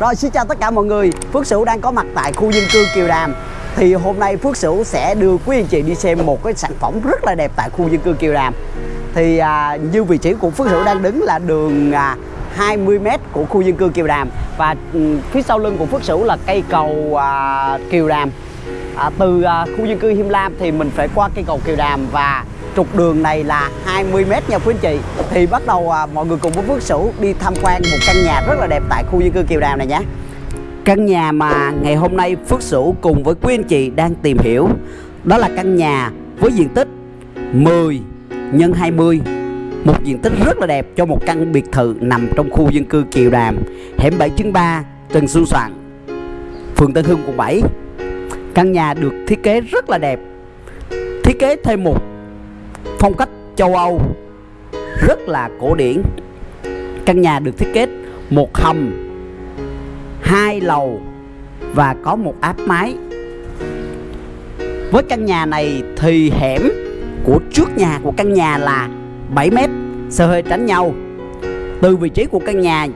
Rồi xin chào tất cả mọi người. Phước Sửu đang có mặt tại khu dân cư Kiều Đàm. Thì hôm nay Phước Sửu sẽ đưa quý anh chị đi xem một cái sản phẩm rất là đẹp tại khu dân cư Kiều Đàm. Thì à, như vị trí của Phước Sửu đang đứng là đường à, 20m của khu dân cư Kiều Đàm. Và ừ, phía sau lưng của Phước Sửu là cây cầu à, Kiều Đàm. À, Từ à, khu dân cư Him Lam thì mình phải qua cây cầu Kiều Đàm và trục đường này là 20m nha quý anh chị. Thì bắt đầu à, mọi người cùng với Phước Sửu đi tham quan một căn nhà rất là đẹp tại khu dân cư Kiều Đàm này nhé. Căn nhà mà ngày hôm nay Phước Sửu cùng với quý anh chị đang tìm hiểu Đó là căn nhà với diện tích 10 x 20 Một diện tích rất là đẹp cho một căn biệt thự nằm trong khu dân cư Kiều Đàm Hẻm 7 3 Trần Xuân Soạn Phường Tân Hưng quận 7 Căn nhà được thiết kế rất là đẹp. Thiết kế thêm một phong cách châu Âu rất là cổ điển. Căn nhà được thiết kế một hầm, hai lầu và có một áp mái. Với căn nhà này thì hẻm của trước nhà của căn nhà là 7 mét xe hơi tránh nhau. Từ vị trí của căn nhà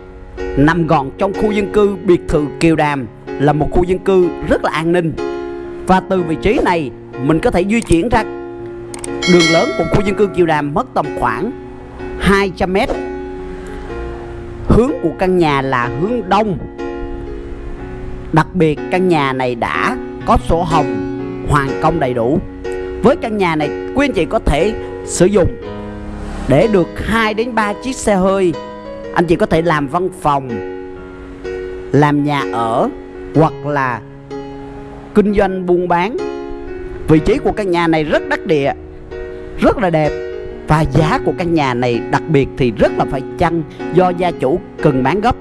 nằm gọn trong khu dân cư biệt thự Kiều Đàm là một khu dân cư rất là an ninh. Và từ vị trí này mình có thể di chuyển ra đường lớn của khu dân cư Kiều Đàm mất tầm khoảng 200 mét. Hướng của căn nhà là hướng đông. Đặc biệt, căn nhà này đã có sổ hồng, hoàn công đầy đủ. Với căn nhà này, quý anh chị có thể sử dụng để được 2 đến 3 chiếc xe hơi. Anh chị có thể làm văn phòng, làm nhà ở, hoặc là kinh doanh buôn bán. Vị trí của căn nhà này rất đắc địa rất là đẹp. Và giá của căn nhà này đặc biệt thì rất là phải chăng do gia chủ cần bán gấp.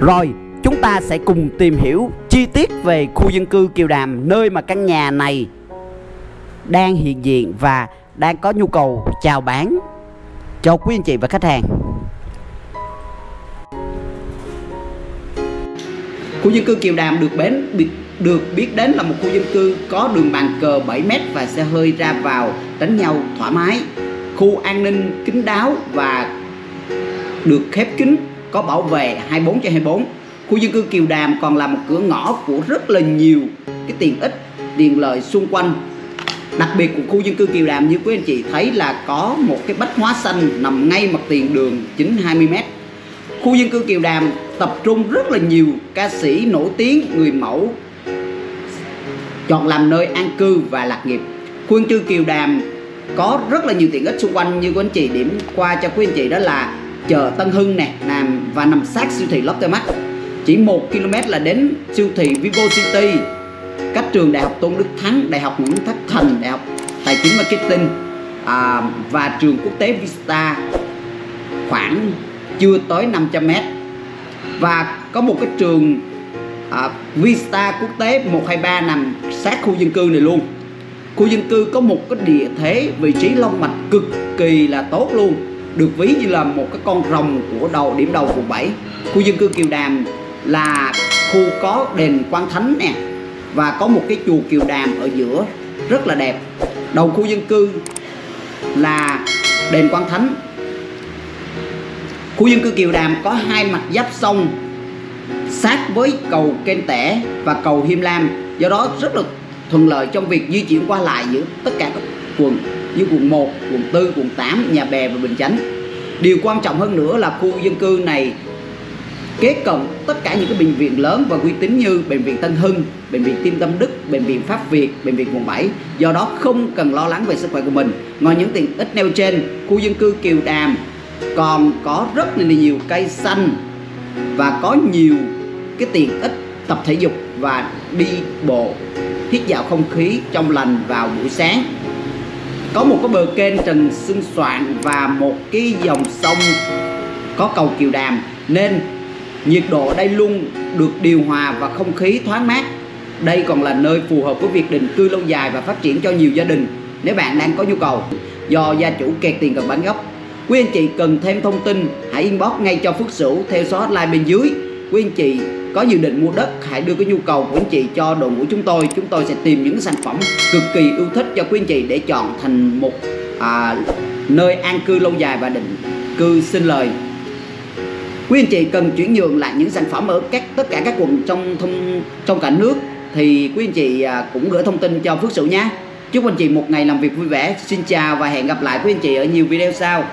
Rồi, chúng ta sẽ cùng tìm hiểu chi tiết về khu dân cư Kiều Đàm, nơi mà căn nhà này đang hiện diện và đang có nhu cầu chào bán. Cho quý anh chị và khách hàng. Khu dân cư Kiều Đàm được bến được biết đến là một khu dân cư có đường bàn cờ 7m và xe hơi ra vào đánh nhau thoải mái. Khu an ninh kín đáo và được khép kín, có bảo vệ 24 trên 24. Khu dân cư Kiều Đàm còn là một cửa ngõ của rất là nhiều cái tiện ích, tiện lợi xung quanh. Đặc biệt của khu dân cư Kiều Đàm như quý anh chị thấy là có một cái bách hóa xanh nằm ngay mặt tiền đường chính 20m. Khu dân cư Kiều Đàm tập trung rất là nhiều ca sĩ nổi tiếng, người mẫu chọn làm nơi an cư và lạc nghiệp. Khu dân cư Kiều Đàm có rất là nhiều tiện ích xung quanh như quý anh chị điểm qua cho quý anh chị đó là chợ Tân Hưng nè nằm và nằm sát siêu thị Lotte Mart chỉ 1 km là đến siêu thị Vivo City cách trường Đại học Tôn Đức Thắng Đại học Nguyễn Thất Thành Đại học Tài chính Marketing à, và trường quốc tế Vista khoảng chưa tới 500 m và có một cái trường à, Vista quốc tế 123 nằm sát khu dân cư này luôn. Khu dân cư có một cái địa thế vị trí long mạch cực kỳ là tốt luôn được ví như là một cái con rồng của đầu điểm đầu quận 7 khu dân cư Kiều Đàm là khu có đền Quan Thánh nè và có một cái chùa Kiều Đàm ở giữa rất là đẹp. Đầu khu dân cư là đền Quan Thánh khu dân cư Kiều Đàm có hai mặt giáp sông sát với cầu Kênh Tẻ và cầu Hiêm Lam do đó rất là thuận lợi trong việc di chuyển qua lại giữa tất cả các quận như quận 1, quận 4, quận 8, Nhà Bè và Bình Chánh điều quan trọng hơn nữa là khu dân cư này kế cận tất cả những cái bệnh viện lớn và uy tín như bệnh viện Tân Hưng, bệnh viện Tim Tâm Đức, bệnh viện Pháp Việt, bệnh viện quận 7. Do đó không cần lo lắng về sức khỏe của mình. Ngoài những tiện ích nêu trên, khu dân cư Kiều Đàm còn có rất là nhiều cây xanh và có nhiều cái tiện ích tập thể dục và đi bộ, hít vào không khí trong lành vào buổi sáng. Có một cái bờ kênh Trần Xuân Soạn và một cái dòng sông có cầu Kiều Đàm, nên nhiệt độ đây luôn được điều hòa và không khí thoáng mát. Đây còn là nơi phù hợp với việc định cư lâu dài và phát triển cho nhiều gia đình nếu bạn đang có nhu cầu. Do gia chủ kẹt tiền cần bán gốc quý anh chị cần thêm thông tin hãy inbox ngay cho Phước Sửu theo số hotline bên dưới. Quý anh chị có dự định mua đất hãy đưa cái nhu cầu của anh chị cho đội ngũ chúng tôi. Chúng tôi sẽ tìm những sản phẩm cực kỳ ưu thích cho quý anh chị để chọn thành một à, nơi an cư lâu dài và định cư sinh lời. Quý anh chị cần chuyển nhượng lại những sản phẩm ở các tất cả các quận trong thông trong cả nước. Thì quý anh chị à, cũng gửi thông tin cho Phước Sửu nhé. Chúc anh chị một ngày làm việc vui vẻ xin chào và hẹn gặp lại quý anh chị ở nhiều video sau.